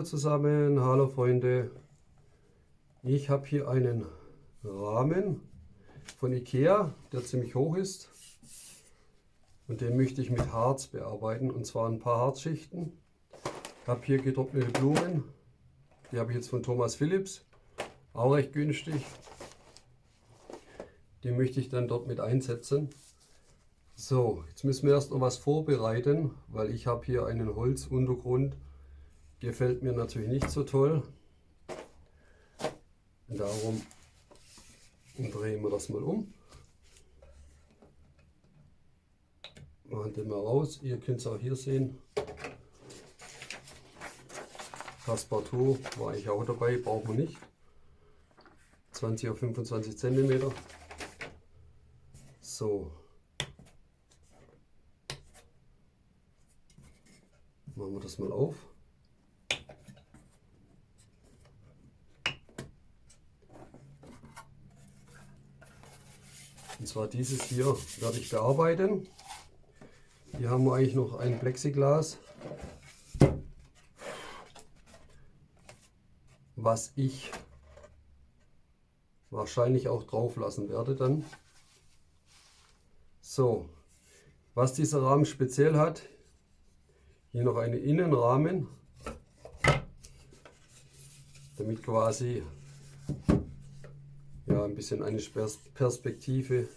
Hallo zusammen, hallo Freunde. Ich habe hier einen Rahmen von Ikea, der ziemlich hoch ist. Und den möchte ich mit Harz bearbeiten, und zwar ein paar Harzschichten. Ich habe hier getrocknete Blumen, die habe ich jetzt von Thomas Philips, auch recht günstig. Die möchte ich dann dort mit einsetzen. So, jetzt müssen wir erst noch was vorbereiten, weil ich habe hier einen Holzuntergrund. Gefällt mir natürlich nicht so toll. Darum drehen wir das mal um. Machen den mal raus. Ihr könnt es auch hier sehen. Passepartout war ich auch dabei, brauchen wir nicht. 20 auf 25 cm. So, Machen wir das mal auf. Zwar dieses hier werde ich bearbeiten. Hier haben wir eigentlich noch ein Plexiglas, was ich wahrscheinlich auch drauf lassen werde dann. So, was dieser Rahmen speziell hat, hier noch einen Innenrahmen, damit quasi ja, ein bisschen eine Perspektive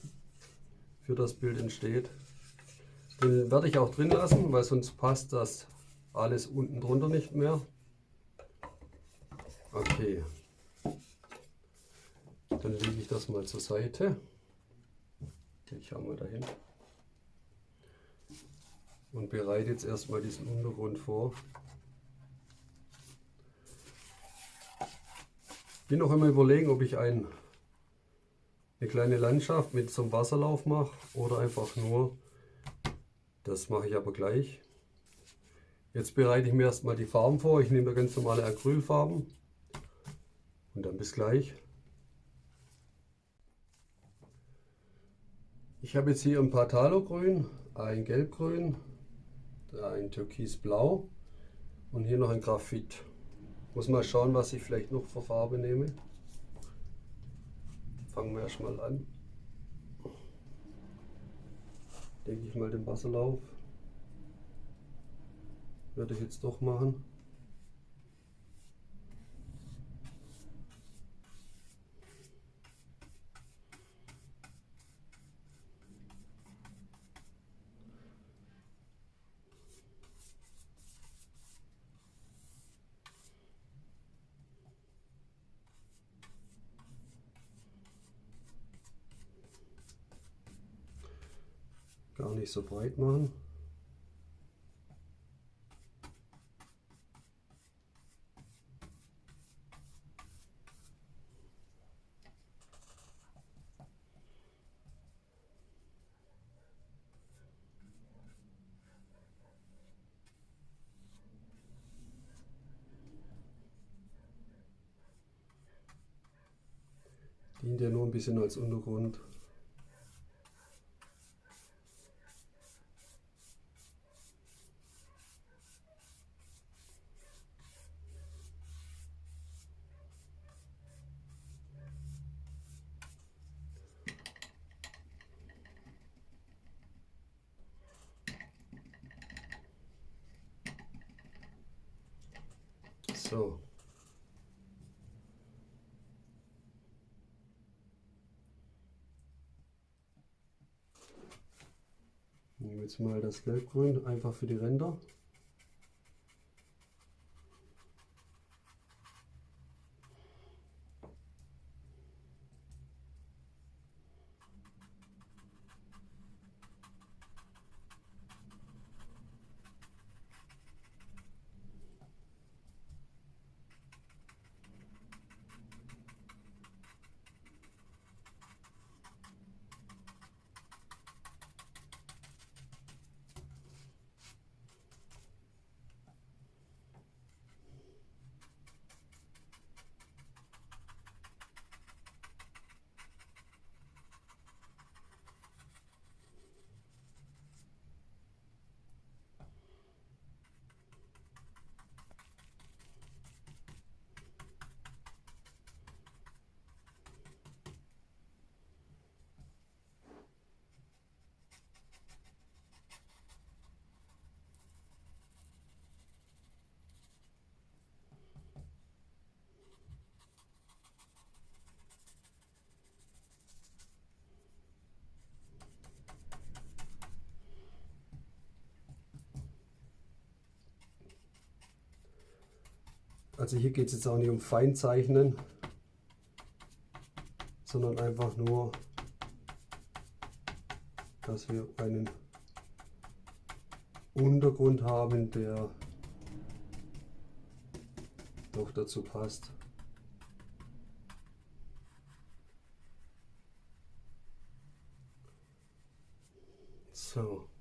für das Bild entsteht. Den werde ich auch drin lassen, weil sonst passt das alles unten drunter nicht mehr. Okay, dann lege ich das mal zur Seite. Ich habe mal dahin und bereite jetzt erstmal diesen Untergrund vor. Bin noch immer überlegen, ob ich ein, eine kleine Landschaft mit so Wasserlauf mache oder einfach nur. Das mache ich aber gleich. Jetzt bereite ich mir erstmal die Farben vor. Ich nehme ganz normale Acrylfarben und dann bis gleich. Ich habe jetzt hier ein paar Talogrün, ein Gelbgrün, ein Türkisblau und hier noch ein Graphit. Muss mal schauen, was ich vielleicht noch für Farbe nehme. Fangen wir erstmal an. Denke ich mal den Wasserlauf. Würde ich jetzt doch machen. gar nicht so breit machen. dient ja nur ein bisschen als Untergrund. So. Nehmen wir jetzt mal das Gelbgrün einfach für die Ränder. Also hier geht es jetzt auch nicht um Feinzeichnen, sondern einfach nur, dass wir einen Untergrund haben, der noch dazu passt. So.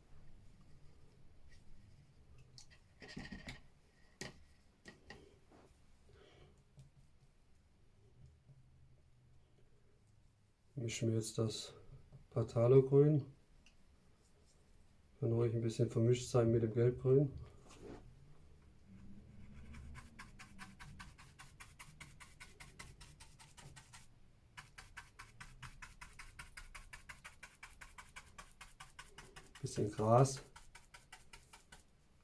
Mischen wir jetzt das Patalo-Grün. Kann ruhig ein bisschen vermischt sein mit dem Gelbgrün. Bisschen Gras.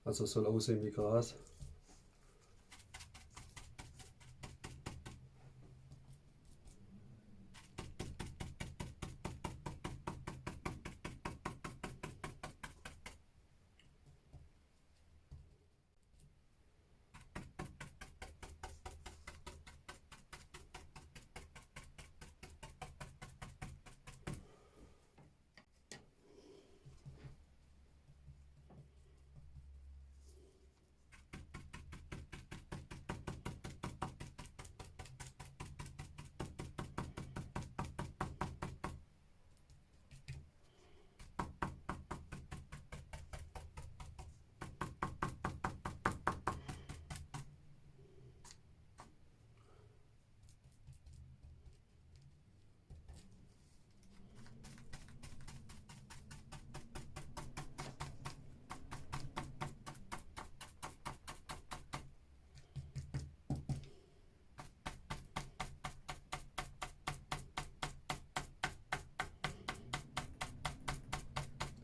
Also soll aussehen wie Gras.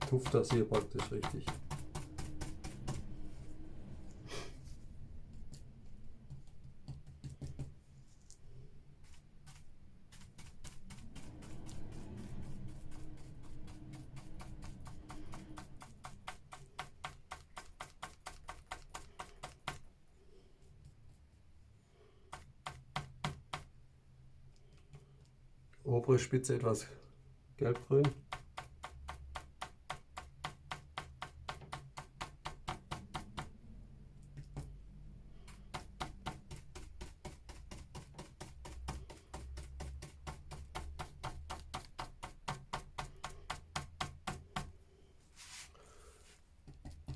Tupft das hier praktisch richtig. obere Spitze etwas gelbgrün.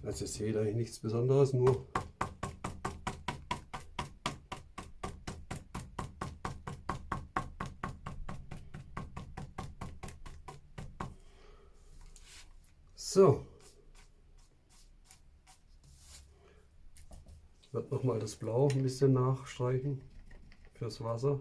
Also ihr seht eigentlich nichts Besonderes, nur So. Ich werde nochmal das Blau ein bisschen nachstreichen fürs Wasser.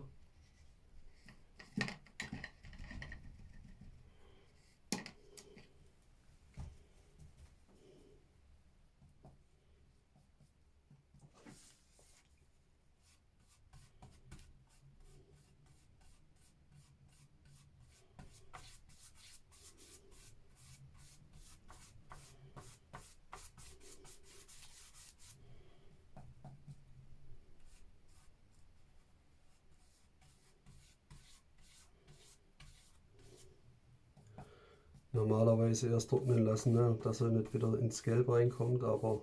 Normalerweise erst trocknen lassen, ne, dass er nicht wieder ins Gelb reinkommt, aber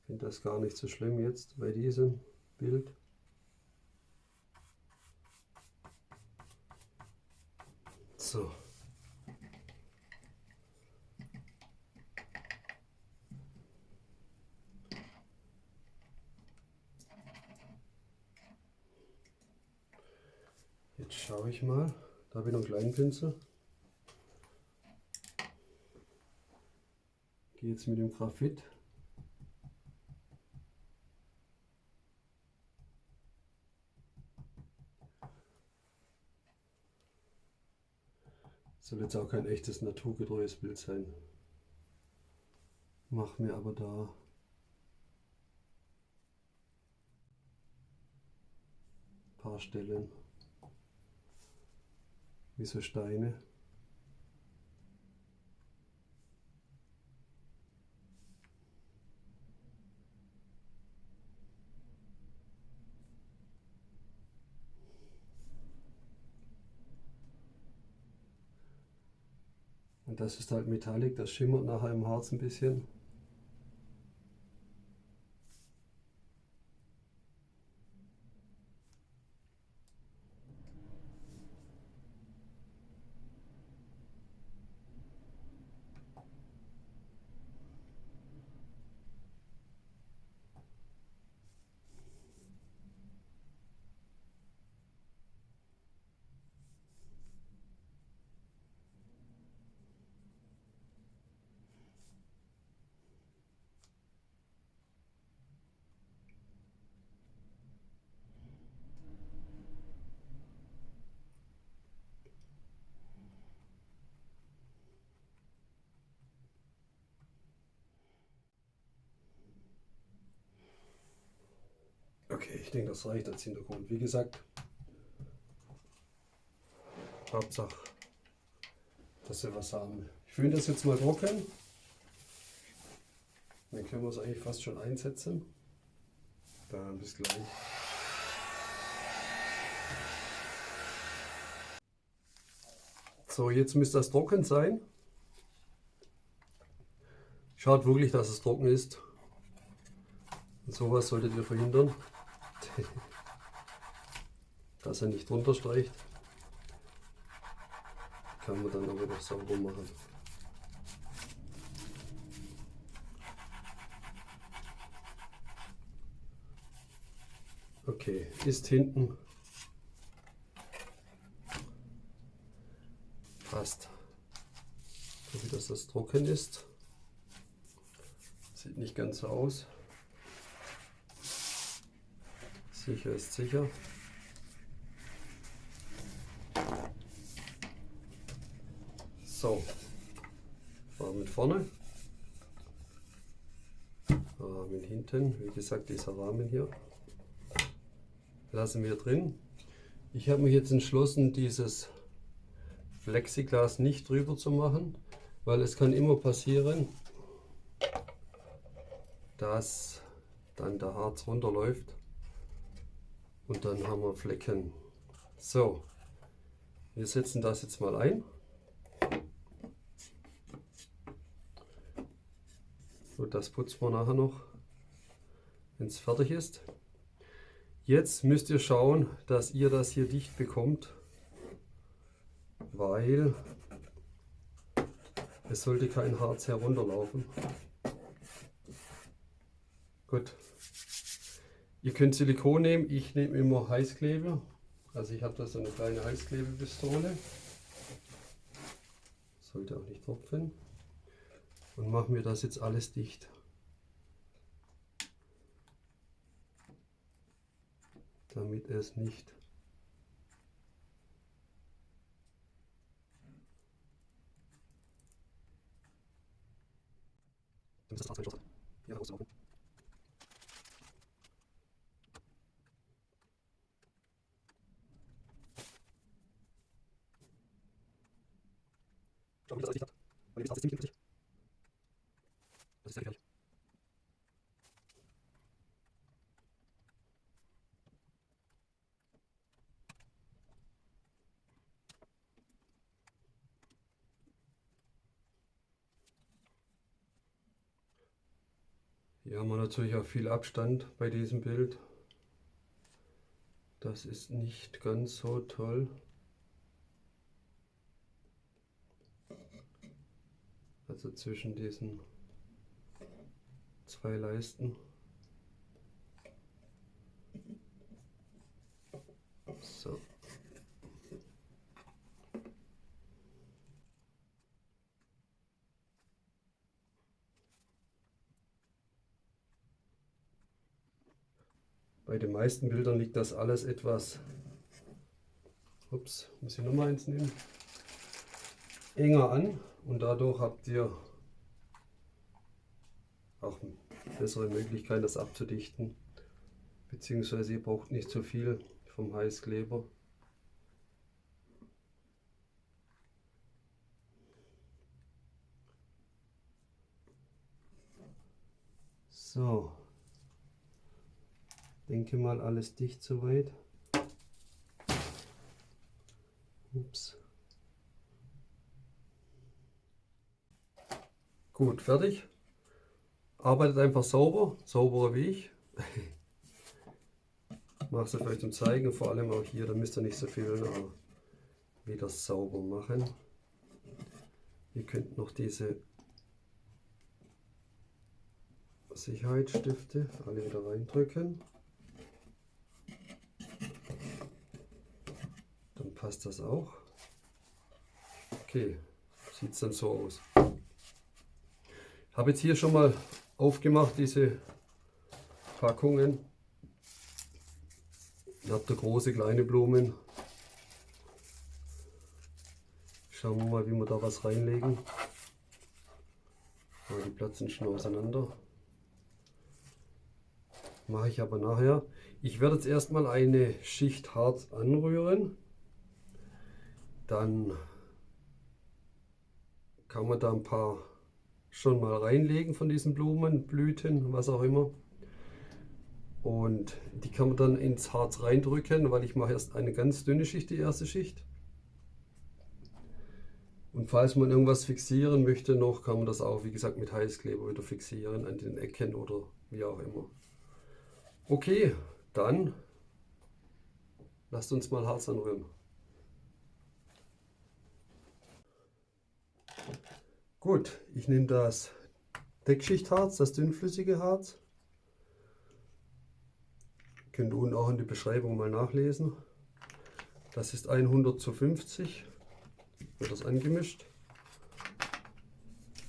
ich finde das gar nicht so schlimm jetzt bei diesem Bild. So. Schaue ich mal. Da habe ich noch einen kleinen Pinsel. Gehe jetzt mit dem Graphit. Soll jetzt auch kein echtes naturgetreues Bild sein. Mach mir aber da ein paar Stellen wie so Steine. Und das ist halt metallic, das schimmert nachher im Harz ein bisschen. Okay, ich denke, das reicht als Hintergrund. Wie gesagt, Hauptsache, dass wir was haben. Ich fühle das jetzt mal trocken. Dann können wir es eigentlich fast schon einsetzen. Dann bis gleich. So, jetzt müsste das trocken sein. Schaut wirklich, dass es trocken ist. Und sowas solltet ihr verhindern. dass er nicht drunter streicht. Kann man dann aber noch sauber machen. Okay, ist hinten fast. So wie das, das trocken ist. Sieht nicht ganz so aus. Sicher ist sicher. So, Rahmen vorne, Rahmen hinten. Wie gesagt, dieser Rahmen hier lassen wir drin. Ich habe mich jetzt entschlossen, dieses Plexiglas nicht drüber zu machen, weil es kann immer passieren, dass dann der Harz runterläuft und dann haben wir Flecken. So, wir setzen das jetzt mal ein. Und das putzen wir nachher noch, wenn es fertig ist. Jetzt müsst ihr schauen, dass ihr das hier dicht bekommt, weil es sollte kein Harz herunterlaufen. Gut, Ihr könnt Silikon nehmen, ich nehme immer Heißkleber. Also ich habe da so eine kleine Heißklebepistole. Sollte auch nicht tropfen. Und machen wir das jetzt alles dicht. Damit es nicht damit das Harz hier rauslaufen. Schau, wie das alles dicht hat. Weil ihr wisst, das ist ziemlich giftig. Das ist sehr gefährlich. Hier haben wir natürlich auch viel Abstand bei diesem Bild. Das ist nicht ganz so toll. Also zwischen diesen zwei Leisten. So. Bei den meisten Bildern liegt das alles etwas, ups, muss ich nochmal eins nehmen, enger an und dadurch habt ihr auch bessere Möglichkeit, das abzudichten. Beziehungsweise ihr braucht nicht so viel vom Heißkleber. So, denke mal alles dicht soweit. Ups. Gut, fertig. Arbeitet einfach sauber, sauberer wie ich. Mache es vielleicht zum Zeigen, vor allem auch hier, da müsst ihr nicht so viel wieder sauber machen. Ihr könnt noch diese Sicherheitsstifte alle wieder reindrücken. Dann passt das auch. Okay, sieht es dann so aus. Habe jetzt hier schon mal aufgemacht, diese Packungen. Ihr habt da große, kleine Blumen. Schauen wir mal, wie wir da was reinlegen. Die platzen schon auseinander. Mache ich aber nachher. Ich werde jetzt erstmal eine Schicht Harz anrühren. Dann kann man da ein paar schon mal reinlegen von diesen Blumen, Blüten, was auch immer. Und die kann man dann ins Harz reindrücken, weil ich mache erst eine ganz dünne Schicht, die erste Schicht. Und falls man irgendwas fixieren möchte noch, kann man das auch, wie gesagt, mit Heißkleber wieder fixieren an den Ecken oder wie auch immer. Okay, dann lasst uns mal Harz anrühren. Gut, ich nehme das Deckschichtharz, das dünnflüssige Harz. Könnt ihr unten auch in die Beschreibung mal nachlesen. Das ist 100 zu 50. Wird das angemischt.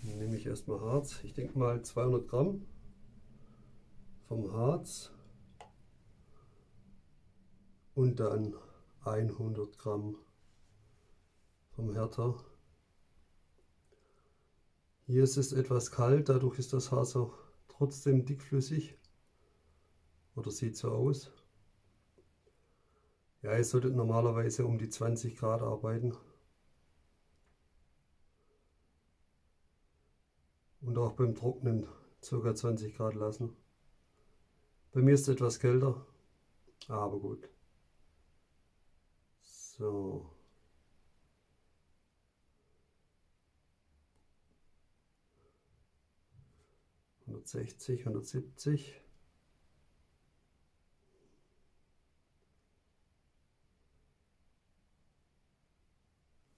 Dann nehme ich erstmal Harz. Ich denke mal 200 Gramm vom Harz. Und dann 100 Gramm vom Härter. Hier ist es etwas kalt, dadurch ist das Harz auch trotzdem dickflüssig. Oder sieht so aus. Ja, ihr solltet normalerweise um die 20 Grad arbeiten. Und auch beim Trocknen ca. 20 Grad lassen. Bei mir ist es etwas kälter, aber gut. So. 160, 170.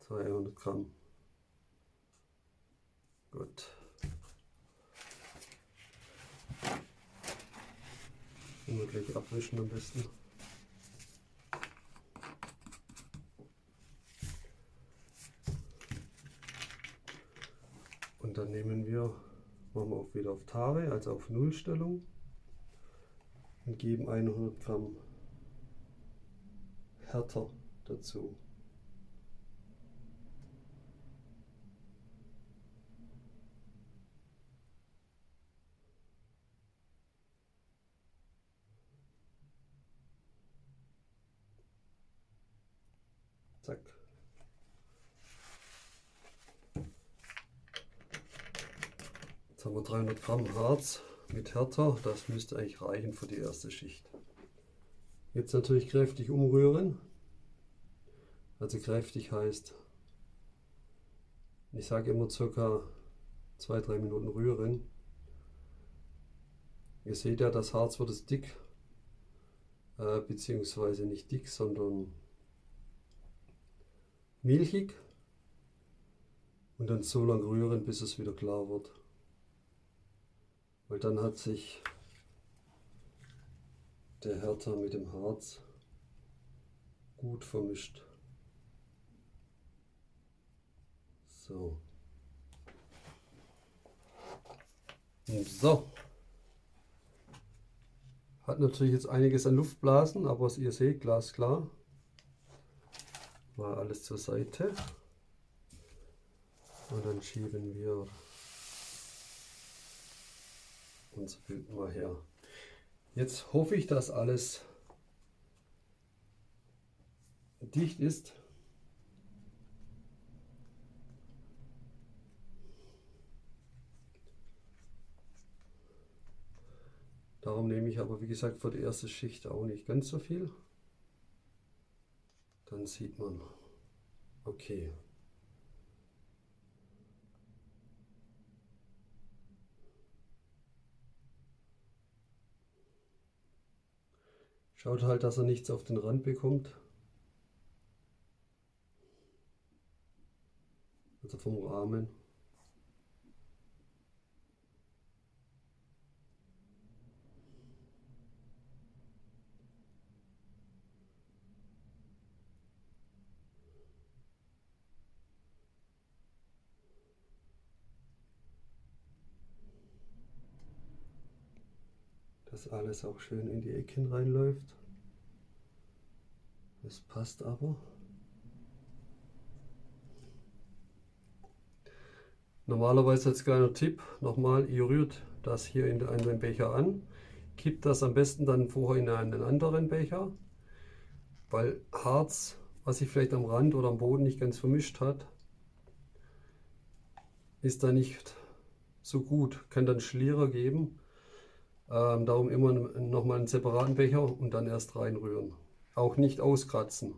Zweihundert Gramm. Gut. Immer gleich abwischen am besten. Und dann nehmen wir machen wir auch wieder auf Tare, also auf Nullstellung und geben 100 Gramm Härter dazu. Zack. Jetzt haben wir 300 Gramm Harz mit Härter. Das müsste eigentlich reichen für die erste Schicht. Jetzt natürlich kräftig umrühren. Also kräftig heißt, ich sage immer circa 2-3 Minuten rühren. Ihr seht ja, das Harz wird es dick, äh, beziehungsweise nicht dick, sondern milchig. Und dann so lange rühren, bis es wieder klar wird. Weil dann hat sich der Härter mit dem Harz gut vermischt. So. So. Hat natürlich jetzt einiges an Luftblasen, aber was ihr seht, glasklar. Mal alles zur Seite. Und dann schieben wir unser Bild mal her. Jetzt hoffe ich, dass alles dicht ist. Darum nehme ich aber, wie gesagt, für die erste Schicht auch nicht ganz so viel. Dann sieht man, okay, Schaut halt, dass er nichts auf den Rand bekommt. Also vom Rahmen. Dass alles auch schön in die Ecken reinläuft. Das passt aber. Normalerweise als kleiner Tipp nochmal, ihr rührt das hier in einen Becher an, kippt das am besten dann vorher in einen anderen Becher, weil Harz, was sich vielleicht am Rand oder am Boden nicht ganz vermischt hat, ist da nicht so gut, kann dann Schlierer geben ähm, darum immer nochmal einen separaten Becher und dann erst reinrühren. Auch nicht auskratzen.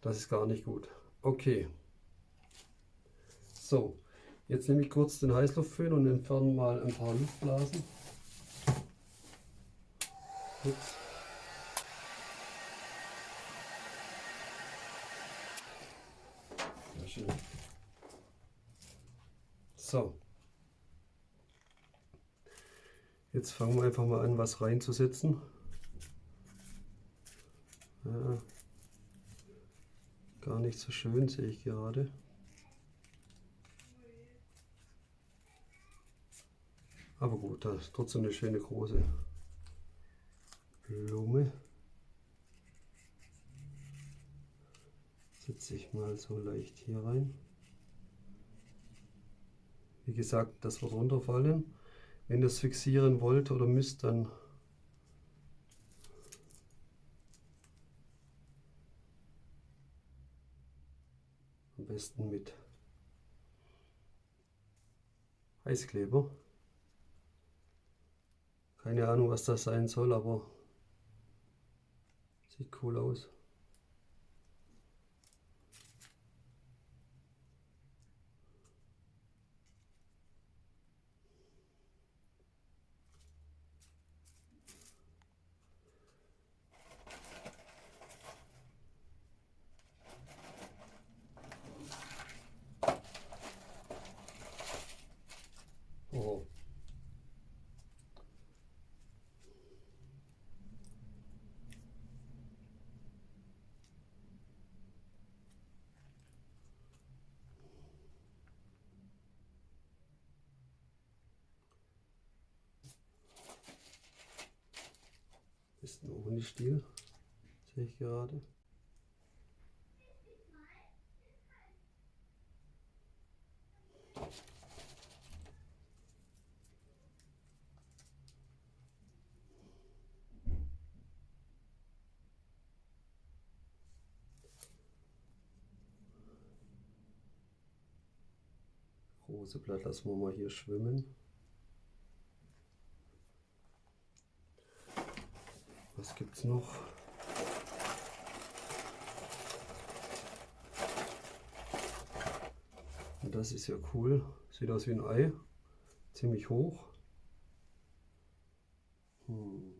Das ist gar nicht gut. Okay. So, jetzt nehme ich kurz den Heißluftföhn und entferne mal ein paar Luftblasen. Ups. So. Jetzt fangen wir einfach mal an, was reinzusetzen. Ja, gar nicht so schön, sehe ich gerade. Aber gut, da ist trotzdem eine schöne große Blume. Setze ich mal so leicht hier rein. Wie gesagt, das wird runterfallen. Wenn ihr es fixieren wollt oder müsst, dann am besten mit Heißkleber. Keine Ahnung, was das sein soll, aber sieht cool aus. Ist ein Ohne-Stiel, sehe ich gerade. Große Blatt lassen wir mal hier schwimmen. Was gibt es noch? Und das ist ja cool. Sieht aus wie ein Ei. Ziemlich hoch. Hm.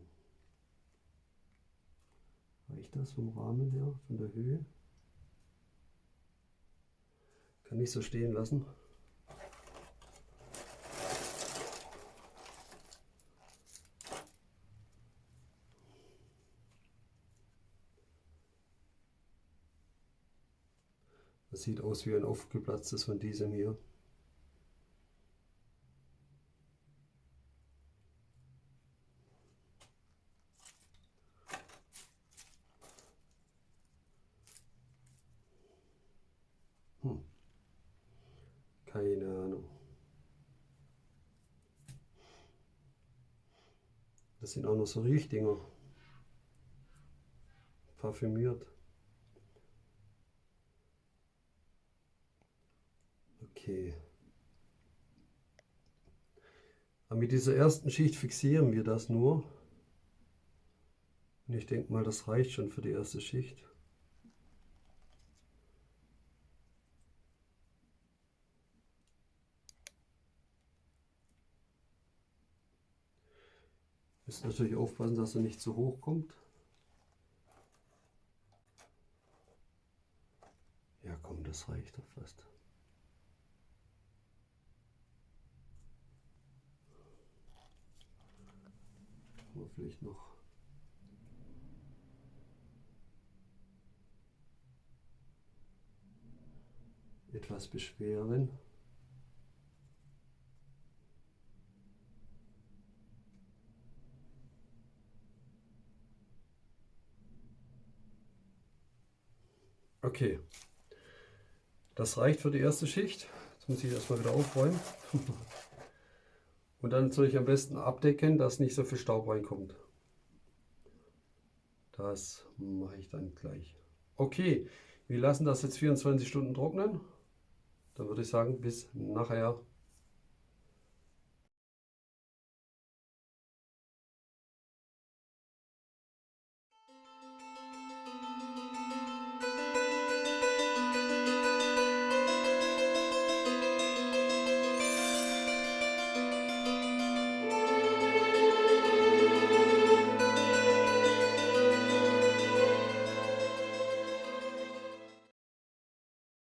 Reicht das vom Rahmen her, von der Höhe? Kann ich so stehen lassen. Sieht aus wie ein aufgeplatztes von diesem hier. Hm. Keine Ahnung. Das sind auch noch so Riechdinger. Parfümiert. Okay. Aber mit dieser ersten Schicht fixieren wir das nur. Und ich denke mal, das reicht schon für die erste Schicht. Müssen natürlich aufpassen, dass er nicht zu hoch kommt. Ja komm, das reicht doch fast. Vielleicht noch etwas beschweren. Okay, das reicht für die erste Schicht. Jetzt muss ich erstmal wieder aufräumen. Und dann soll ich am besten abdecken, dass nicht so viel Staub reinkommt. Das mache ich dann gleich. Okay, wir lassen das jetzt 24 Stunden trocknen. Dann würde ich sagen, bis nachher.